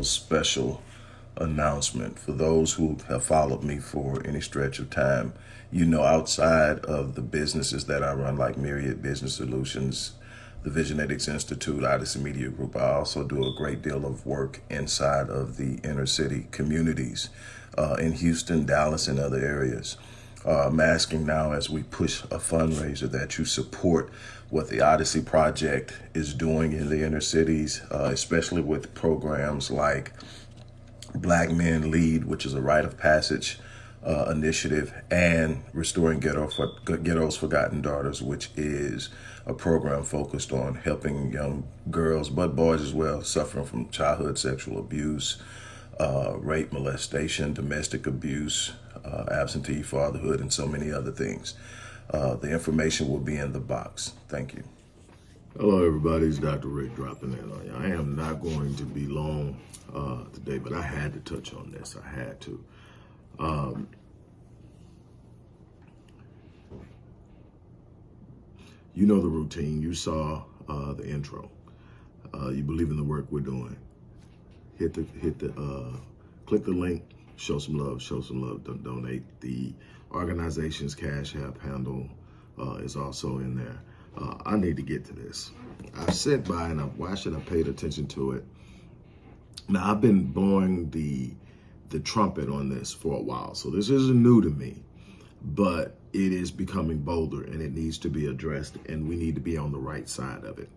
little special announcement for those who have followed me for any stretch of time. You know, outside of the businesses that I run, like Myriad Business Solutions, the Visionetics Institute, Odyssey Media Group, I also do a great deal of work inside of the inner city communities uh, in Houston, Dallas, and other areas. Uh, I'm asking now as we push a fundraiser that you support what the Odyssey Project is doing in the inner cities, uh, especially with programs like Black Men Lead, which is a rite of passage uh, initiative, and Restoring Ghetto for, Ghetto's Forgotten Daughters, which is a program focused on helping young girls, but boys as well, suffering from childhood sexual abuse, uh, rape, molestation, domestic abuse, uh, absentee fatherhood, and so many other things. Uh, the information will be in the box. Thank you. Hello, everybody. It's Dr. Rick dropping in on you. I am not going to be long uh, today, but I had to touch on this. I had to. Um, you know the routine. You saw uh, the intro. Uh, you believe in the work we're doing. Hit the hit the uh, click the link. Show some love. Show some love. Don't donate. The organization's cash app handle uh, is also in there. Uh, I need to get to this. I sat by and I watched. I paid attention to it. Now I've been blowing the the trumpet on this for a while, so this isn't new to me, but it is becoming bolder and it needs to be addressed, and we need to be on the right side of it.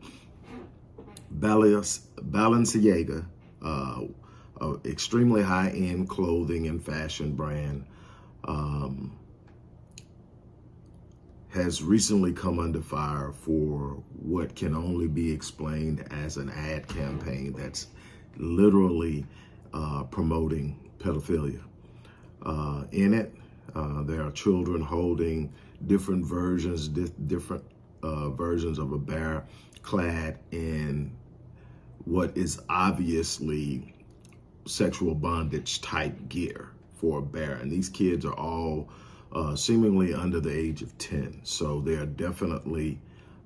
Balenciaga, uh, extremely high-end clothing and fashion brand, um, has recently come under fire for what can only be explained as an ad campaign that's literally uh, promoting pedophilia. Uh, in it, uh, there are children holding different versions, di different uh, versions of a bear clad in what is obviously sexual bondage type gear for a bear. And these kids are all uh, seemingly under the age of 10. So they are definitely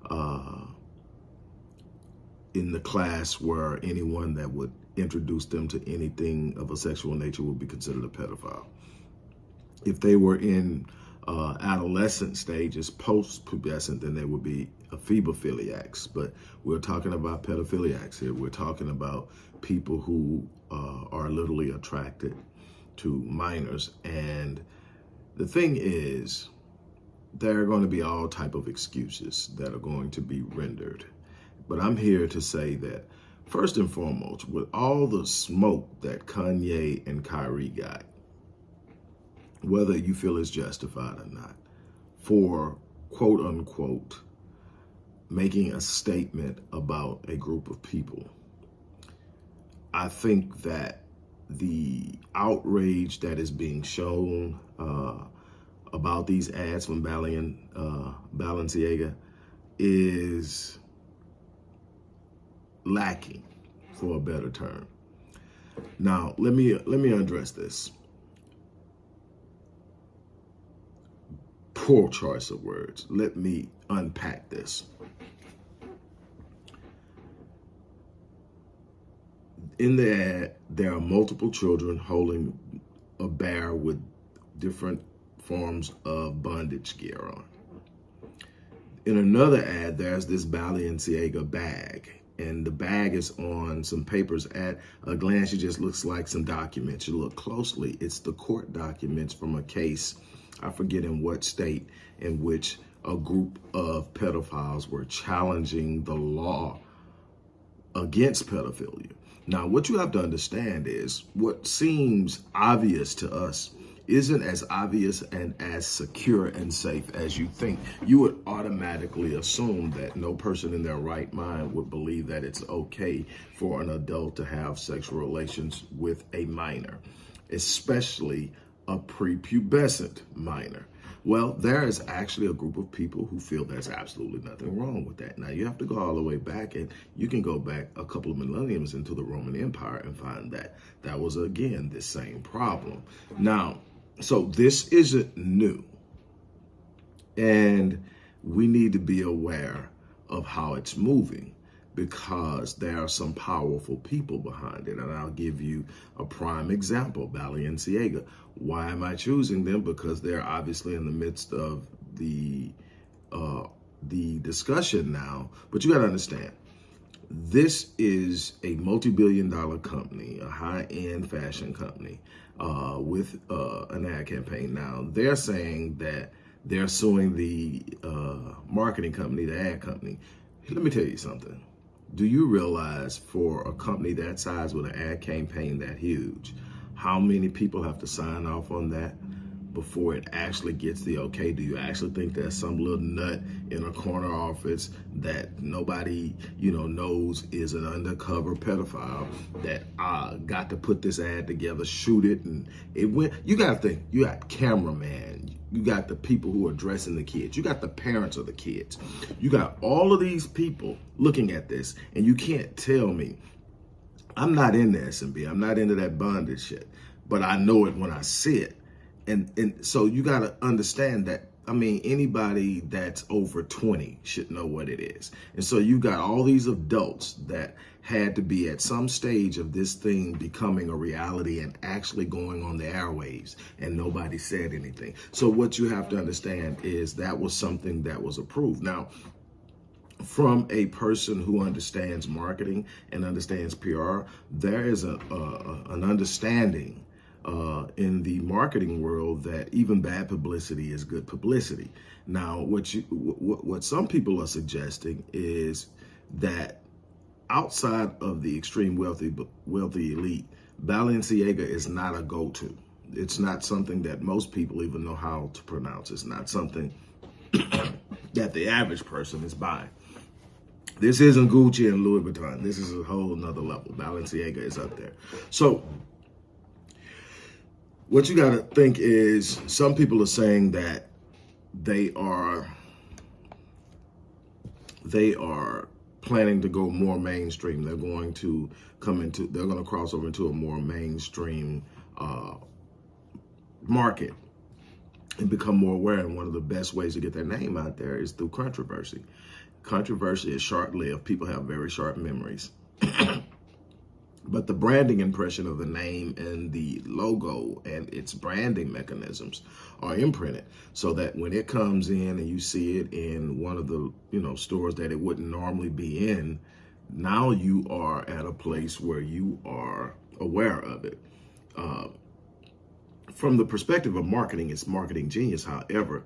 uh, in the class where anyone that would introduce them to anything of a sexual nature would be considered a pedophile. If they were in uh, adolescent stages, post-pubescent, then they would be ephebophiliacs. But we're talking about pedophiliacs here. We're talking about people who uh, are literally attracted to minors. And the thing is, there are going to be all type of excuses that are going to be rendered but I'm here to say that first and foremost, with all the smoke that Kanye and Kyrie got, whether you feel it's justified or not, for quote unquote, making a statement about a group of people, I think that the outrage that is being shown uh, about these ads from Balian, uh, Balenciaga is lacking, for a better term. Now, let me let me address this. Poor choice of words. Let me unpack this. In the ad, there are multiple children holding a bear with different forms of bondage gear on. In another ad, there's this Balenciaga bag and the bag is on some papers at a glance. It just looks like some documents. You look closely it's the court documents from a case i forget in what state in which a group of pedophiles were challenging the law against pedophilia. Now what you have to understand is what seems obvious to us isn't as obvious and as secure and safe as you think, you would automatically assume that no person in their right mind would believe that it's okay for an adult to have sexual relations with a minor, especially a prepubescent minor. Well, there is actually a group of people who feel there's absolutely nothing wrong with that. Now, you have to go all the way back, and you can go back a couple of millenniums into the Roman Empire and find that that was, again, the same problem. Now, so this isn't new. And we need to be aware of how it's moving because there are some powerful people behind it. And I'll give you a prime example, Balenciaga. Why am I choosing them? Because they're obviously in the midst of the uh, the discussion now. But you got to understand, this is a multi-billion dollar company, a high-end fashion company uh, with uh, an ad campaign. Now, they're saying that they're suing the uh, marketing company, the ad company. Let me tell you something do you realize for a company that size with an ad campaign that huge, how many people have to sign off on that before it actually gets the okay? Do you actually think there's some little nut in a corner office that nobody, you know, knows is an undercover pedophile that uh, got to put this ad together, shoot it, and it went, you got to think, you got cameraman, you got the people who are dressing the kids. You got the parents of the kids. You got all of these people looking at this, and you can't tell me. I'm not in the S&M. I'm not into that bondage shit, but I know it when I see it. And and so you got to understand that I mean, anybody that's over 20 should know what it is. And so you got all these adults that had to be at some stage of this thing becoming a reality and actually going on the airwaves and nobody said anything. So what you have to understand is that was something that was approved. Now, from a person who understands marketing and understands PR, there is a, a an understanding uh, in the marketing world that even bad publicity is good publicity. Now, what you what, what some people are suggesting is that outside of the extreme wealthy wealthy elite, Balenciaga is not a go-to. It's not something that most people even know how to pronounce. It's not something that the average person is buying. This isn't Gucci and Louis Vuitton. This is a whole nother level. Balenciaga is up there. So what you got to think is some people are saying that they are they are planning to go more mainstream. They're going to come into they're going to cross over into a more mainstream uh, market and become more aware. And one of the best ways to get their name out there is through controversy. Controversy is short-lived. People have very sharp memories. But the branding impression of the name and the logo and its branding mechanisms are imprinted so that when it comes in and you see it in one of the, you know, stores that it wouldn't normally be in, now you are at a place where you are aware of it. Uh, from the perspective of marketing, it's marketing genius. However,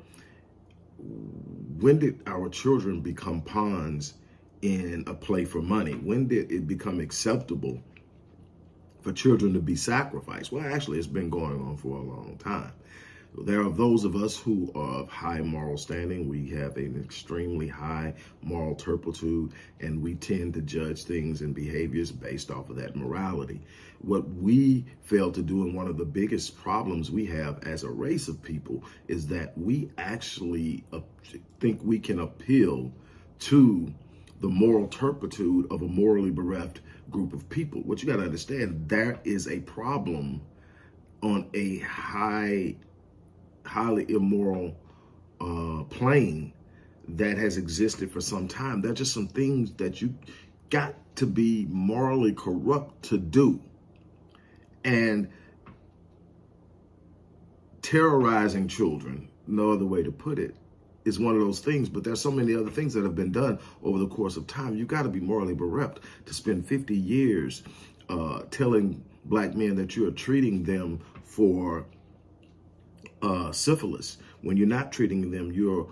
when did our children become pawns in a play for money? When did it become acceptable for children to be sacrificed. Well, actually, it's been going on for a long time. There are those of us who are of high moral standing. We have an extremely high moral turpitude, and we tend to judge things and behaviors based off of that morality. What we fail to do, and one of the biggest problems we have as a race of people, is that we actually think we can appeal to the moral turpitude of a morally bereft group of people. What you got to understand, there is a problem on a high, highly immoral uh, plane that has existed for some time. There are just some things that you got to be morally corrupt to do. And terrorizing children, no other way to put it, is one of those things, but there's so many other things that have been done over the course of time. You got to be morally bereft to spend 50 years uh, telling black men that you are treating them for uh, syphilis. When you're not treating them, you're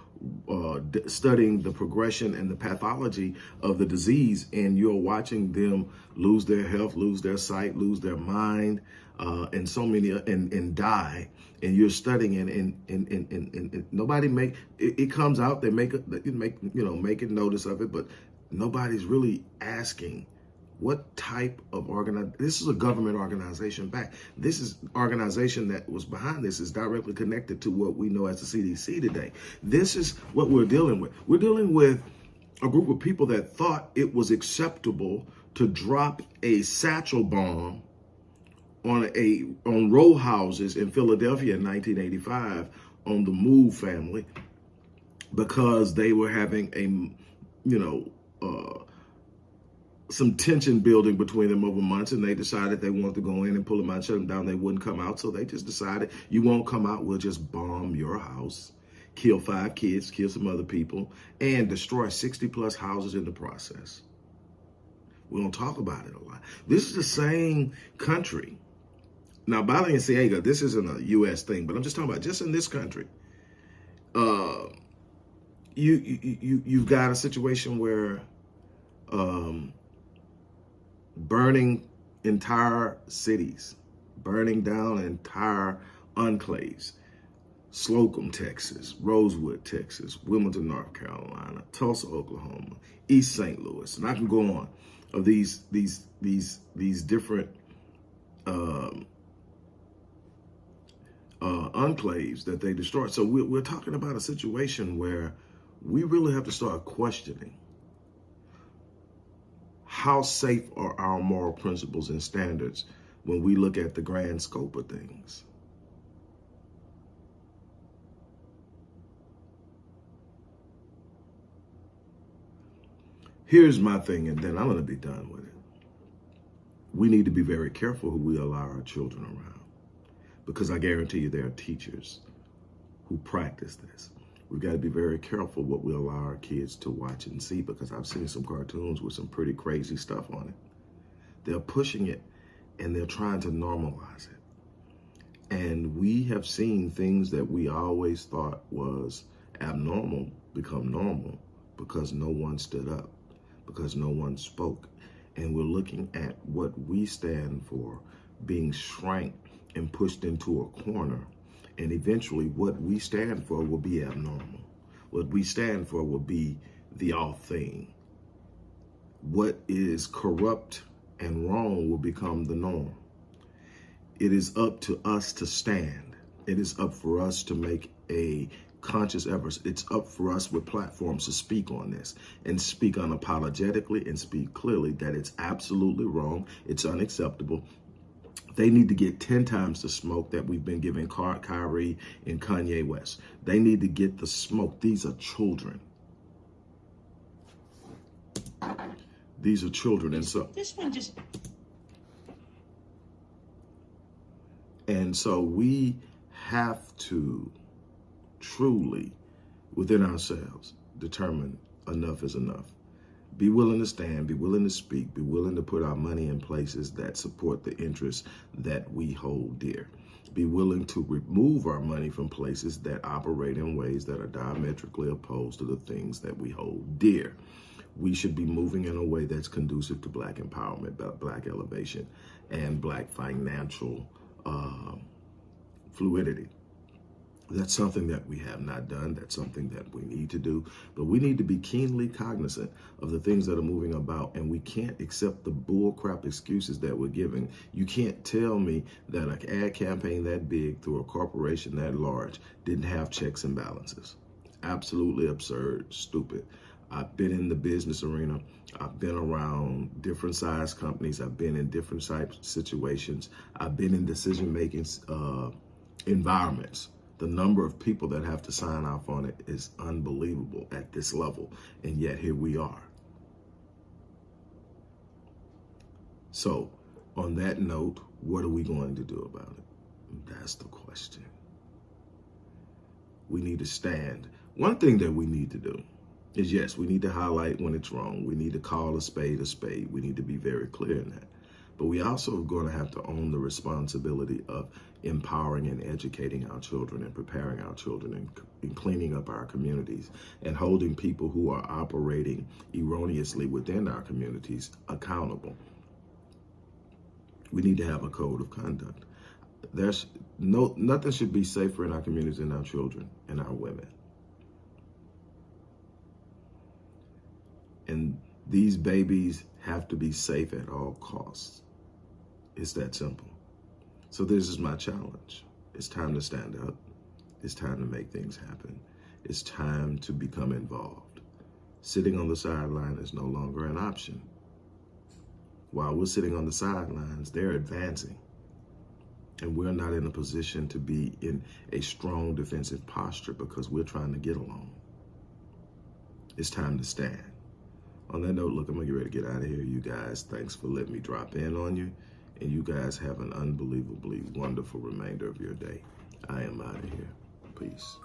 uh, studying the progression and the pathology of the disease, and you're watching them lose their health, lose their sight, lose their mind, uh, and so many, and, and die and you're studying and and and and, and, and nobody make it, it, comes out they make it make you know making notice of it but nobody's really asking What type of organ? This is a government organization back. This is organization that was behind this is directly connected to what we know as the CDC today. This is what we're dealing with. We're dealing with a group of people that thought it was acceptable to drop a satchel bomb on a on row houses in Philadelphia in 1985 on the Move family because they were having a you know uh, some tension building between them over months and they decided they wanted to go in and pull them out, shut them down. They wouldn't come out. So they just decided you won't come out. We'll just bomb your house, kill five kids, kill some other people and destroy 60 plus houses in the process. We don't talk about it a lot. This is the same country. Now, Balenciaga, this isn't a U.S. thing, but I'm just talking about just in this country. Uh, you you you you've got a situation where um, burning entire cities, burning down entire enclaves. Slocum, Texas, Rosewood, Texas, Wilmington, North Carolina, Tulsa, Oklahoma, East St. Louis, and I can go on of these these these these different um, uh, enclaves that they destroyed. So we're, we're talking about a situation where we really have to start questioning how safe are our moral principles and standards when we look at the grand scope of things. Here's my thing, and then I'm going to be done with it. We need to be very careful who we allow our children around because I guarantee you there are teachers who practice this We've got to be very careful what we allow our kids to watch and see because I've seen some cartoons with some pretty crazy stuff on it. They're pushing it and they're trying to normalize it. And we have seen things that we always thought was abnormal become normal because no one stood up, because no one spoke. And we're looking at what we stand for being shrank and pushed into a corner and eventually what we stand for will be abnormal. What we stand for will be the all thing. What is corrupt and wrong will become the norm. It is up to us to stand. It is up for us to make a conscious effort. It's up for us with platforms to speak on this and speak unapologetically and speak clearly that it's absolutely wrong. It's unacceptable. They need to get 10 times the smoke that we've been giving Kyrie and Kanye West. They need to get the smoke. These are children. These are children. And so this one just and so we have to truly within ourselves determine enough is enough be willing to stand, be willing to speak, be willing to put our money in places that support the interests that we hold dear. Be willing to remove our money from places that operate in ways that are diametrically opposed to the things that we hold dear. We should be moving in a way that's conducive to black empowerment, black elevation, and black financial uh, fluidity. That's something that we have not done. That's something that we need to do. But we need to be keenly cognizant of the things that are moving about. And we can't accept the bullcrap excuses that we're giving. You can't tell me that an ad campaign that big through a corporation that large didn't have checks and balances. Absolutely absurd, stupid. I've been in the business arena. I've been around different size companies. I've been in different types situations. I've been in decision-making uh, environments the number of people that have to sign off on it is unbelievable at this level. And yet here we are. So on that note, what are we going to do about it? That's the question. We need to stand. One thing that we need to do is yes, we need to highlight when it's wrong. We need to call a spade a spade. We need to be very clear in that. But we also are going to have to own the responsibility of empowering and educating our children and preparing our children and, and, cleaning up our communities and holding people who are operating erroneously within our communities accountable. We need to have a code of conduct. There's no nothing should be safer in our communities than our children and our women. And These babies have to be safe at all costs. It's that simple. So this is my challenge. It's time to stand up. It's time to make things happen. It's time to become involved. Sitting on the sideline is no longer an option. While we're sitting on the sidelines, they're advancing. And we're not in a position to be in a strong defensive posture because we're trying to get along. It's time to stand. On that note, look, I'm going to get ready to get out of here. You guys, thanks for letting me drop in on you. And you guys have an unbelievably wonderful remainder of your day. I am out of here. Peace.